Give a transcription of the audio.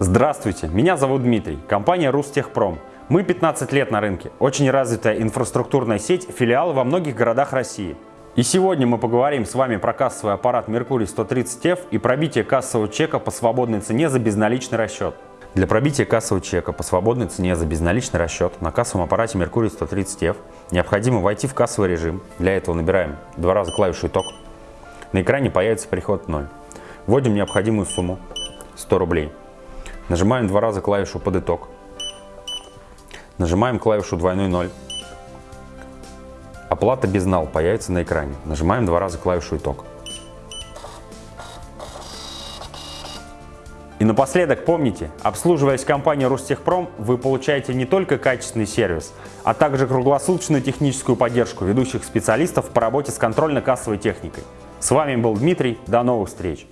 Здравствуйте, меня зовут Дмитрий, компания Рустехпром. Мы 15 лет на рынке, очень развитая инфраструктурная сеть, филиалы во многих городах России. И сегодня мы поговорим с вами про кассовый аппарат Mercury 130F и пробитие кассового чека по свободной цене за безналичный расчет. Для пробития кассового чека по свободной цене за безналичный расчет на кассовом аппарате Mercury 130F необходимо войти в кассовый режим. Для этого набираем два раза клавишу «Итог». На экране появится приход 0. Вводим необходимую сумму 100 рублей. Нажимаем два раза клавишу «Под итог». Нажимаем клавишу «Двойной ноль». Оплата без нал появится на экране. Нажимаем два раза клавишу «Итог». И напоследок помните, обслуживаясь компанией Ростехпром, вы получаете не только качественный сервис, а также круглосуточную техническую поддержку ведущих специалистов по работе с контрольно-кассовой техникой. С вами был Дмитрий, до новых встреч!